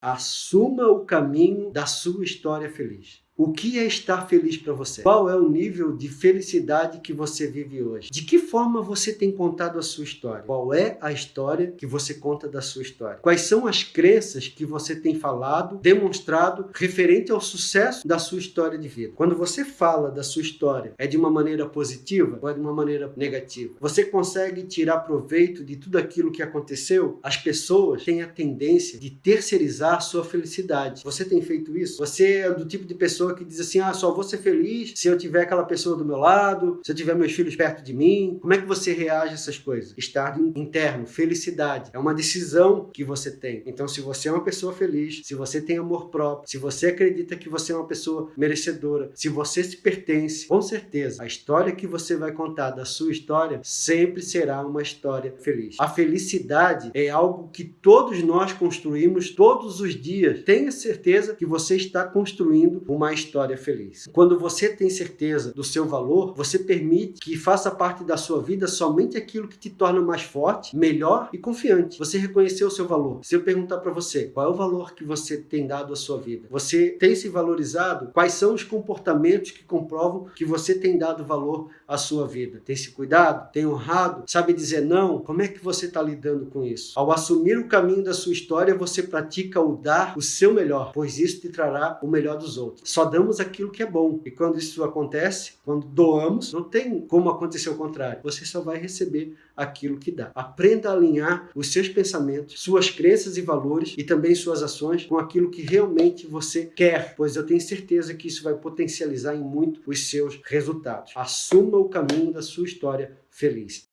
Assuma o caminho da sua história feliz. O que é estar feliz para você? Qual é o nível de felicidade que você vive hoje? De que forma você tem contado a sua história? Qual é a história que você conta da sua história? Quais são as crenças que você tem falado, demonstrado, referente ao sucesso da sua história de vida? Quando você fala da sua história, é de uma maneira positiva ou é de uma maneira negativa? Você consegue tirar proveito de tudo aquilo que aconteceu? As pessoas têm a tendência de terceirizar a sua felicidade. Você tem feito isso? Você é do tipo de pessoa pessoa que diz assim, ah, só vou ser feliz se eu tiver aquela pessoa do meu lado, se eu tiver meus filhos perto de mim. Como é que você reage a essas coisas? Estado interno, felicidade. É uma decisão que você tem. Então, se você é uma pessoa feliz, se você tem amor próprio, se você acredita que você é uma pessoa merecedora, se você se pertence, com certeza, a história que você vai contar da sua história sempre será uma história feliz. A felicidade é algo que todos nós construímos todos os dias. Tenha certeza que você está construindo uma história feliz. Quando você tem certeza do seu valor, você permite que faça parte da sua vida somente aquilo que te torna mais forte, melhor e confiante. Você reconheceu o seu valor. Se eu perguntar para você, qual é o valor que você tem dado à sua vida? Você tem se valorizado? Quais são os comportamentos que comprovam que você tem dado valor à sua vida? Tem se cuidado? Tem honrado? Sabe dizer não? Como é que você está lidando com isso? Ao assumir o caminho da sua história, você pratica o dar o seu melhor, pois isso te trará o melhor dos outros. Só damos aquilo que é bom. E quando isso acontece, quando doamos, não tem como acontecer o contrário. Você só vai receber aquilo que dá. Aprenda a alinhar os seus pensamentos, suas crenças e valores e também suas ações com aquilo que realmente você quer, pois eu tenho certeza que isso vai potencializar em muito os seus resultados. Assuma o caminho da sua história feliz.